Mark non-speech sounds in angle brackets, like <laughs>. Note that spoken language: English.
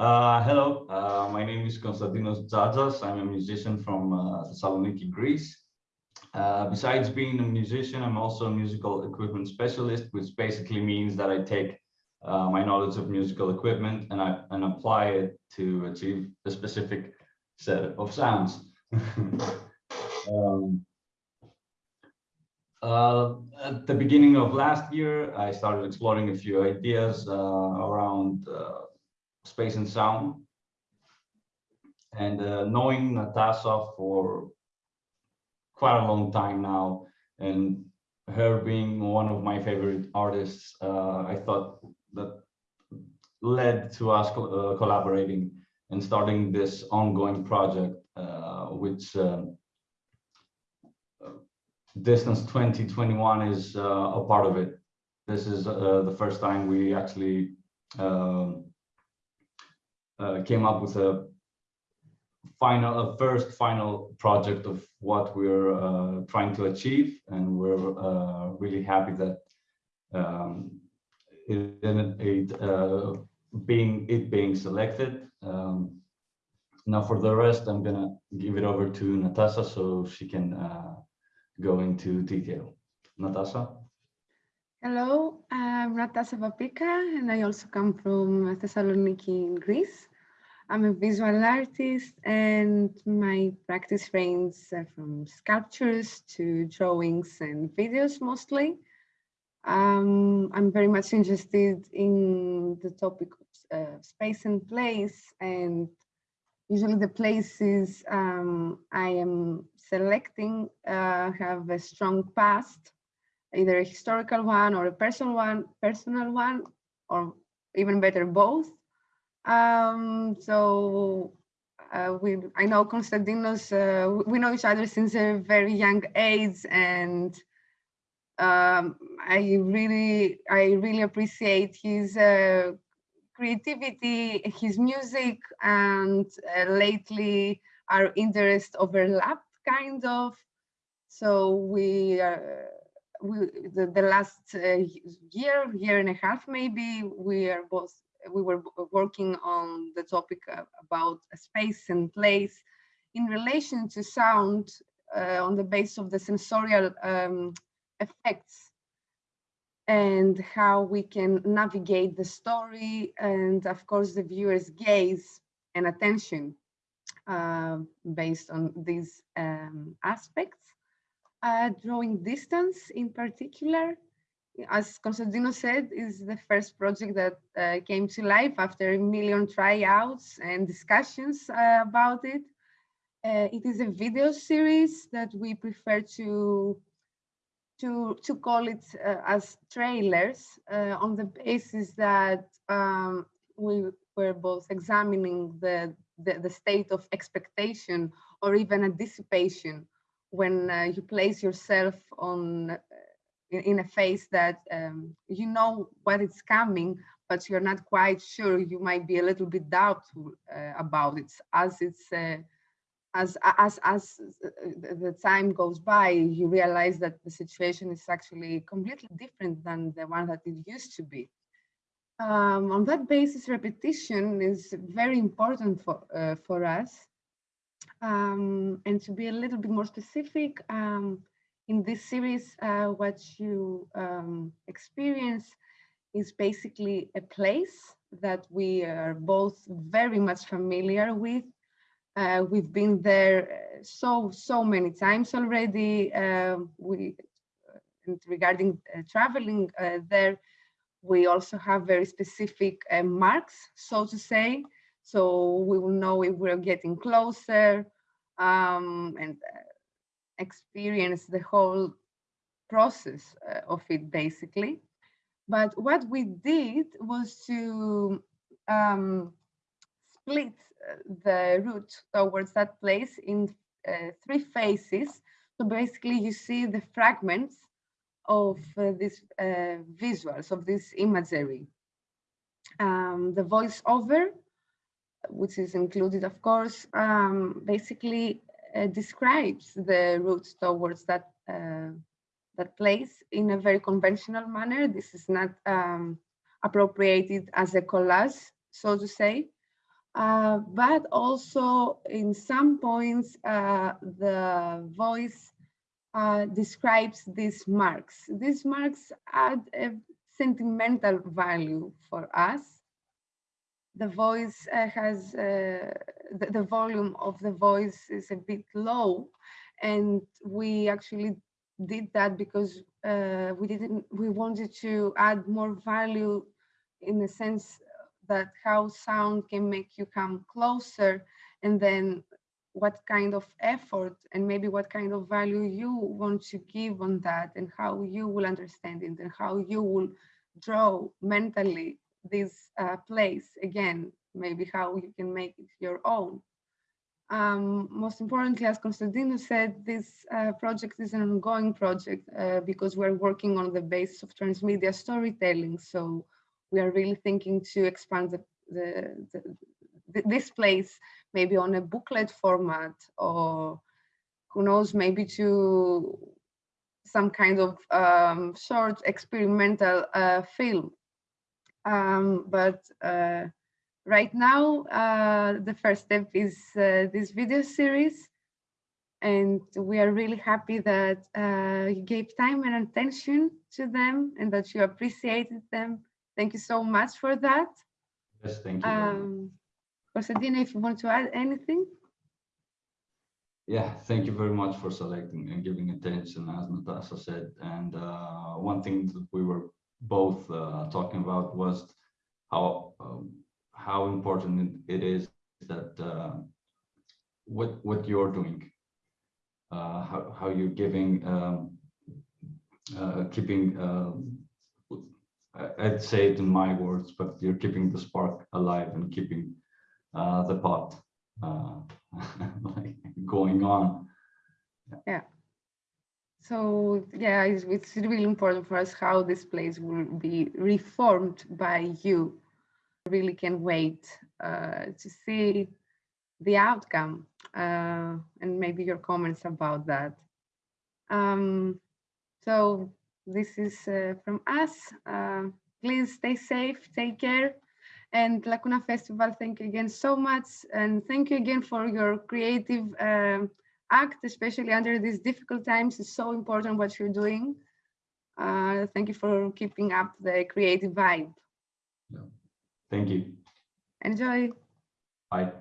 Uh, hello, uh, my name is Konstantinos Dzadzas. I'm a musician from uh, Thessaloniki, Greece. Uh, besides being a musician, I'm also a musical equipment specialist, which basically means that I take uh, my knowledge of musical equipment and I and apply it to achieve a specific set of sounds. <laughs> um, uh, at the beginning of last year, I started exploring a few ideas around space and sound. And uh, knowing Natasha for quite a long time now, and her being one of my favorite artists, uh, I thought that led to us uh, collaborating and starting this ongoing project, uh, which um, uh, Distance 2021 is uh, a part of it. This is the first time we actually um, uh, came up with a final, a first final project of what we're uh, trying to achieve, and we're uh, really happy that um, it, it uh, being it being selected. Um, now, for the rest, I'm gonna give it over to Natasha so she can uh, go into detail. Natasha. Hello, I'm Natasha Papika, and I also come from Thessaloniki in Greece. I'm a visual artist and my practice ranges from sculptures to drawings and videos mostly. Um, I'm very much interested in the topic of uh, space and place and usually the places um, I am selecting uh, have a strong past, either a historical one or a personal one, personal one, or even better both. Um, so uh, we, I know Konstantinos, uh, we know each other since a very young age and um, I really, I really appreciate his uh, creativity, his music, and uh, lately our interest overlapped kind of. So we, uh, we the, the last uh, year, year and a half maybe, we are both we were working on the topic about space and place in relation to sound uh, on the basis of the sensorial um, effects and how we can navigate the story and of course the viewer's gaze and attention uh, based on these um, aspects. Uh, drawing distance in particular as Constantino said, is the first project that uh, came to life after a million tryouts and discussions uh, about it. Uh, it is a video series that we prefer to to to call it uh, as trailers uh, on the basis that um, we were both examining the, the, the state of expectation or even anticipation when uh, you place yourself on in, in a phase that um, you know what is coming, but you're not quite sure. You might be a little bit doubtful uh, about it as it's uh, as as as uh, the time goes by, you realize that the situation is actually completely different than the one that it used to be. Um, on that basis, repetition is very important for uh, for us. Um, and to be a little bit more specific, um, in this series, uh, what you um, experience is basically a place that we are both very much familiar with. Uh, we've been there uh, so, so many times already. Uh, we, uh, regarding uh, traveling there, we also have very specific marks, so to say. So we will know if we're getting closer um, and experience the whole process uh, of it basically. But what we did was to um, split uh, the route towards that place in uh, three phases. So basically you see the fragments of uh, these uh, visuals, of this imagery. Um, the voiceover, which is included, of course, um, basically uh, describes the route towards that uh, that place in a very conventional manner. This is not um, appropriated as a collage, so to say, Uh, but also in some points, uh, the voice uh, describes these marks. These marks add a sentimental value for us. The voice uh, has, uh, the, the volume of the voice is a bit low. And we actually did that because uh, we didn't, we wanted to add more value in the sense that how sound can make you come closer and then what kind of effort and maybe what kind of value you want to give on that and how you will understand it and how you will draw mentally this uh, place again, maybe how you can make it your own. Um, most importantly, as Konstantinos said, this uh, project is an ongoing project uh, because we're working on the basis of transmedia storytelling. So we are really thinking to expand the, the, the, this place maybe on a booklet format or who knows, maybe to some kind of um, short experimental uh, film. Um, but uh, right now, uh, the first step is uh, this video series. And we are really happy that uh, you gave time and attention to them and that you appreciated them. Thank you so much for that. Yes, thank you. Um, Konstantina, if you want to add anything. Yeah, thank you very much for selecting and giving attention, as Natasha said. And uh, one thing that we were both uh, talking about was how um, how important it is that uh, what what you're doing, uh, how how you're giving, um, uh, keeping. Um, I'd say it in my words, but you're keeping the spark alive and keeping uh, the pot like <laughs> going on. Yeah. So yeah, it's, it's really important for us how this place will be reformed by you. Really can wait uh, to see the outcome uh, and maybe your comments about that. Um, so this is uh, from us. Uh, please stay safe, take care. And Lacuna Festival, thank you again so much. And thank you again for your creative um, act, especially under these difficult times. It's so important what you're doing. Uh, thank you for keeping up the creative vibe. Yeah. Thank you. Enjoy. Bye.